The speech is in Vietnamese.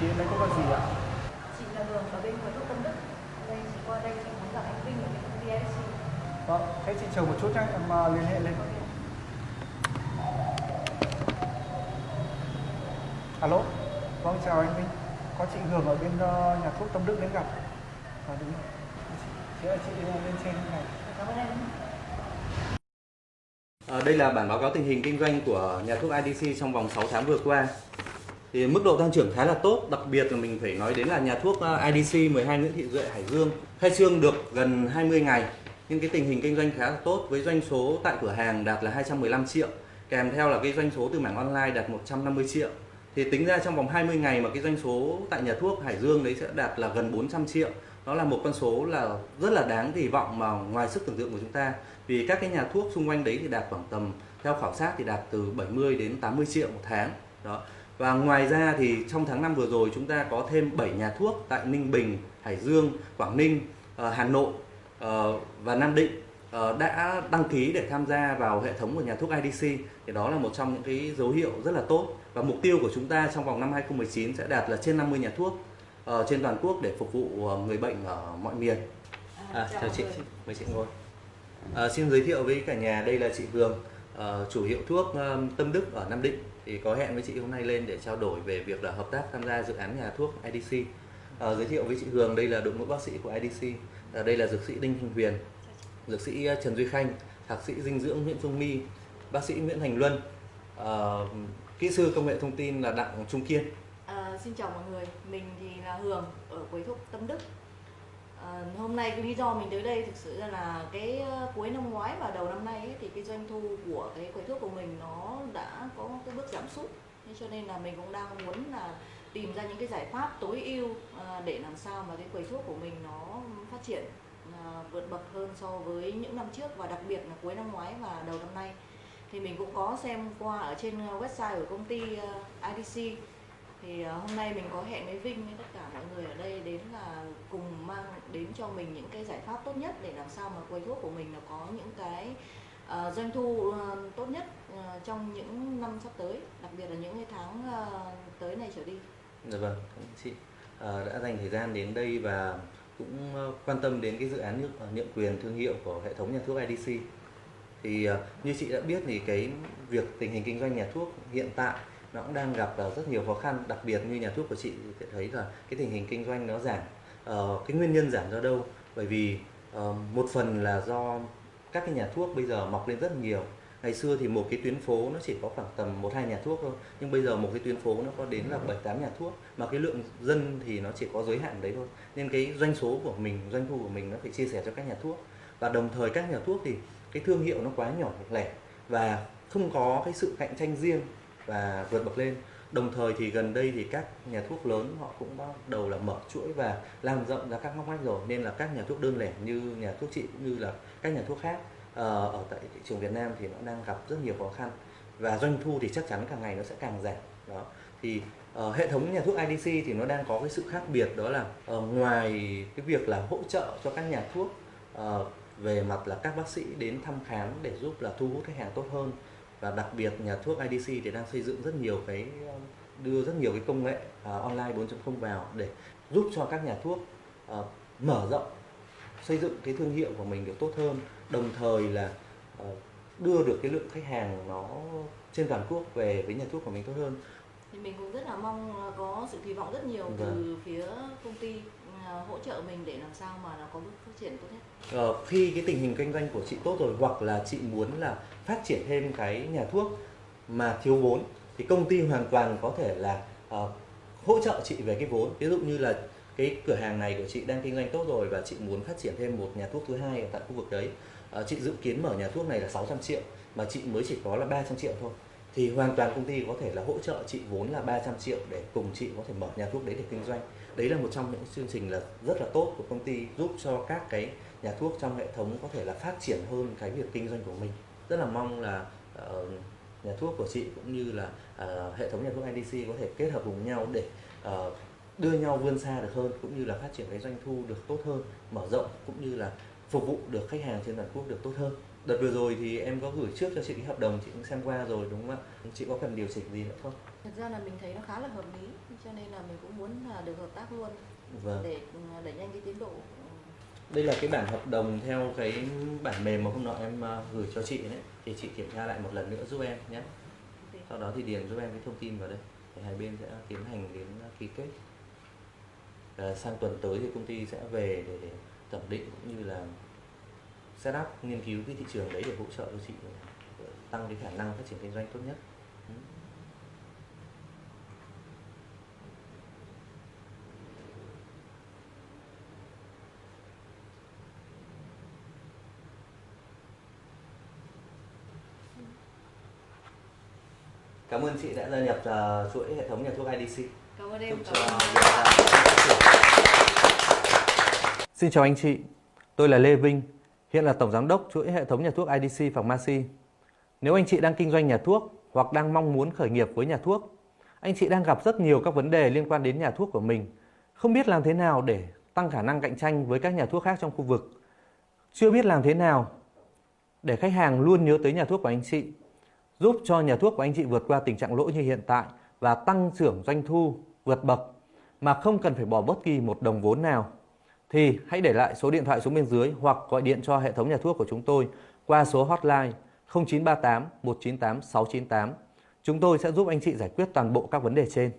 Chị, chị đến đây có việc gì ạ? Chị là Hường ở bên quầy thuốc Tâm Đức. Đây chị qua đây chị muốn gặp anh Vinh ở bên công ty SC. Vâng, thế chị chờ một chút nhé, em uh, liên hệ lên. Alo, vâng chào anh Vinh. Có chị Hường ở bên uh, nhà thuốc Tâm Đức đến gặp. À, đúng rồi. Chị ơi, chị lên trên này. Cảm ơn em. À, đây là bản báo cáo tình hình kinh doanh của nhà thuốc IDC trong vòng 6 tháng vừa qua. Thì mức độ tăng trưởng khá là tốt, đặc biệt là mình phải nói đến là nhà thuốc ờ, IDC 12 Nguyễn Thị Duệ Hải Dương khai trương được gần 20 ngày. Nhưng cái tình hình kinh doanh khá là tốt với doanh số tại cửa hàng đạt là 215 triệu kèm theo là cái doanh số từ mảng online đạt 150 triệu. Thì tính ra trong vòng 20 ngày mà cái doanh số tại nhà thuốc Hải Dương đấy sẽ đạt là gần 400 triệu. Đó là một con số là rất là đáng kỳ vọng mà ngoài sức tưởng tượng của chúng ta. Vì các cái nhà thuốc xung quanh đấy thì đạt khoảng tầm theo khảo sát thì đạt từ 70 đến 80 triệu một tháng. Đó và ngoài ra thì trong tháng 5 vừa rồi chúng ta có thêm 7 nhà thuốc tại Ninh Bình, Hải Dương, Quảng Ninh, ờ, Hà Nội ờ, và Nam Định ờ, đã đăng ký để tham gia vào hệ thống của nhà thuốc IDC thì đó là một trong những cái dấu hiệu rất là tốt. Và mục tiêu của chúng ta trong vòng năm 2019 sẽ đạt là trên 50 nhà thuốc trên toàn quốc để phục vụ người bệnh ở mọi miền. À, chào chị, mời chị ngồi. À, xin giới thiệu với cả nhà. Đây là chị Hường, uh, chủ hiệu thuốc um, Tâm Đức ở Nam Định thì có hẹn với chị hôm nay lên để trao đổi về việc là hợp tác tham gia dự án nhà thuốc IDC. À, ờ, giới thiệu với chị Hường đây là đội ngũ bác sĩ của IDC, à, đây là dược sĩ Đinh Thanh Huyền, dược sĩ Trần Duy Khanh, thạc sĩ dinh dưỡng Nguyễn Phương My, bác sĩ Nguyễn Thành Luân, à, kỹ sư công nghệ thông tin là Đặng Trung Kiên. À, xin chào mọi người, mình thì là Hường ở quầy thuốc Tâm Đức. À, hôm nay cái lý do mình tới đây thực sự là cái ờ, cuối năm ngoái và đầu năm nay ấy, thì cái doanh thu của cái quầy thuốc của mình nó đã có cái bước giảm sút. Nên cho nên là mình cũng đang muốn là tìm ra những cái giải pháp tối ưu à, để làm sao mà cái quầy thuốc của mình nó phát triển à, vượt bậc hơn so với những năm trước và đặc biệt là cuối năm ngoái và đầu năm nay. Thì mình cũng có xem qua ở trên website của công ty IDC thì ờ, hôm nay mình có hẹn với Vinh với tất cả mọi người ở đây đến là cùng mang đến cho mình những cái giải pháp tốt nhất để làm sao mà quầy thuốc của mình nó có những cái uh, doanh thu uh, tốt nhất uh, trong những năm sắp tới đặc biệt là những cái tháng uh, tới này trở đi. Dạ vâng, cảm ơn chị uh, đã dành thời gian đến đây và cũng quan tâm đến cái dự án nhượng, nhượng quyền thương hiệu của hệ thống nhà thuốc IDC thì uh, như chị đã biết thì cái việc tình hình kinh doanh nhà thuốc hiện tại nó cũng đang gặp ờ, rất nhiều khó khăn đặc biệt như nhà thuốc của chị thì thấy là cái tình hình kinh doanh nó giảm. Uh, cái nguyên nhân giảm do đâu? Bởi vì uh, một phần là do các cái nhà thuốc bây giờ mọc lên rất nhiều. Ngày xưa thì một cái tuyến phố nó chỉ có khoảng tầm một hai nhà thuốc thôi nhưng bây giờ một cái tuyến phố nó có đến là bảy tám nhà thuốc mà cái lượng dân thì nó chỉ có giới hạn đấy thôi. Nên cái doanh số của mình doanh thu của mình nó phải chia sẻ cho các nhà thuốc. Và đồng thời các nhà thuốc thì cái thương hiệu nó quá nhỏ lẻ và không có cái sự cạnh tranh riêng và vượt bậc lên. Đồng thời thì gần đây thì các nhà thuốc lớn họ cũng bắt đầu là mở chuỗi và lan rộng ra các ngóc ngách rồi. Nên là các nhà thuốc đơn lẻ như nhà thuốc chị cũng như là các nhà thuốc khác ờ, ở tại thị trường Việt Nam thì nó đang gặp rất nhiều khó khăn. Và doanh thu thì chắc chắn càng ngày nó sẽ càng giảm đó. Thì uh, hệ thống nhà thuốc IDC thì nó đang có cái sự khác biệt đó là uh, ngoài cái việc là hỗ trợ cho các nhà thuốc uh, về mặt là các bác sĩ đến thăm khám để giúp là thu hút khách hàng tốt hơn và đặc biệt nhà thuốc IDC thì đang xây dựng rất nhiều cái đưa rất nhiều cái công nghệ uh, online 4.0 vào để giúp cho các nhà thuốc uh, mở rộng xây dựng cái thương hiệu của mình được tốt hơn. Đồng thời là uh, đưa được cái lượng khách hàng nó trên toàn quốc về với nhà thuốc của mình tốt hơn. Thì mình cũng rất là mong có sự kỳ vọng rất nhiều vâng. từ phía công ty À, hỗ trợ mình để làm sao mà nó có bước phát triển tốt nhất? Ờ, khi cái tình hình kinh doanh của chị tốt rồi hoặc là chị muốn là phát triển thêm cái nhà thuốc mà thiếu vốn thì công ty hoàn toàn có thể là uh, hỗ trợ chị về cái vốn. Ví dụ như là cái cửa hàng này của chị đang kinh doanh tốt rồi và chị muốn phát triển thêm một nhà thuốc thứ hai ở tại khu vực đấy uh, chị dự kiến mở nhà thuốc này là 600 triệu mà chị mới chỉ có là 300 triệu thôi. Thì hoàn toàn công ty có thể là hỗ trợ chị vốn là 300 triệu để cùng chị có thể mở nhà thuốc đấy để kinh doanh đấy là một trong những chương trình là rất là tốt của công ty giúp cho các cái nhà thuốc trong hệ thống có thể là phát triển hơn cái việc kinh doanh của mình rất là mong là uh, nhà thuốc của chị cũng như là uh, hệ thống nhà thuốc IDC có thể kết hợp cùng nhau để uh, đưa nhau vươn xa được hơn cũng như là phát triển cái doanh thu được tốt hơn mở rộng cũng như là phục vụ được khách hàng trên toàn quốc được tốt hơn Đợt vừa rồi thì em có gửi trước cho chị cái hợp đồng chị cũng xem qua rồi đúng không ạ? Chị có cần điều chỉnh gì nữa không? Thật ra là mình thấy nó khá là hợp lý cho nên là mình cũng muốn là được hợp tác luôn Vâng. để ừ, đẩy nhanh cái tiến độ. Đây là cái bản hợp đồng theo cái bản mềm mà hôm nọ em ờ, gửi cho chị đấy. Thì chị kiểm tra lại một lần nữa giúp em nhé. Sau đó thì điền giúp em cái thông tin vào đây. Để hai bên sẽ tiến hành đến ký kết. Và sang tuần tới thì công ty sẽ về để, để thẩm định cũng như là set up nghiên cứu cái thị trường đấy để hỗ trợ cho chị tăng cái khả năng phát triển kinh doanh tốt nhất. Cảm ơn chị đã gia nhập uh, chuỗi hệ thống nhà thuốc IDC. Cảm ơn em. Chúc Cảm ơn. Xin chào anh chị, tôi là Lê Vinh, hiện là Tổng Giám đốc chuỗi hệ thống nhà thuốc IDC Pharmacy. Nếu anh chị đang kinh doanh nhà thuốc hoặc đang mong muốn khởi nghiệp với nhà thuốc, anh chị đang gặp rất nhiều các vấn đề liên quan đến nhà thuốc của mình, không biết làm thế nào để tăng khả năng cạnh tranh với các nhà thuốc khác trong khu vực, chưa biết làm thế nào để khách hàng luôn nhớ tới nhà thuốc của anh chị, giúp cho nhà thuốc của anh chị vượt qua tình trạng lỗ như hiện tại và tăng trưởng doanh thu vượt bậc mà không cần phải bỏ bất kỳ một đồng vốn nào thì hãy để lại số điện thoại xuống bên dưới hoặc gọi điện cho hệ thống nhà thuốc của chúng tôi qua số hotline 0938 198 698. Chúng tôi sẽ giúp anh chị giải quyết toàn bộ các vấn đề trên.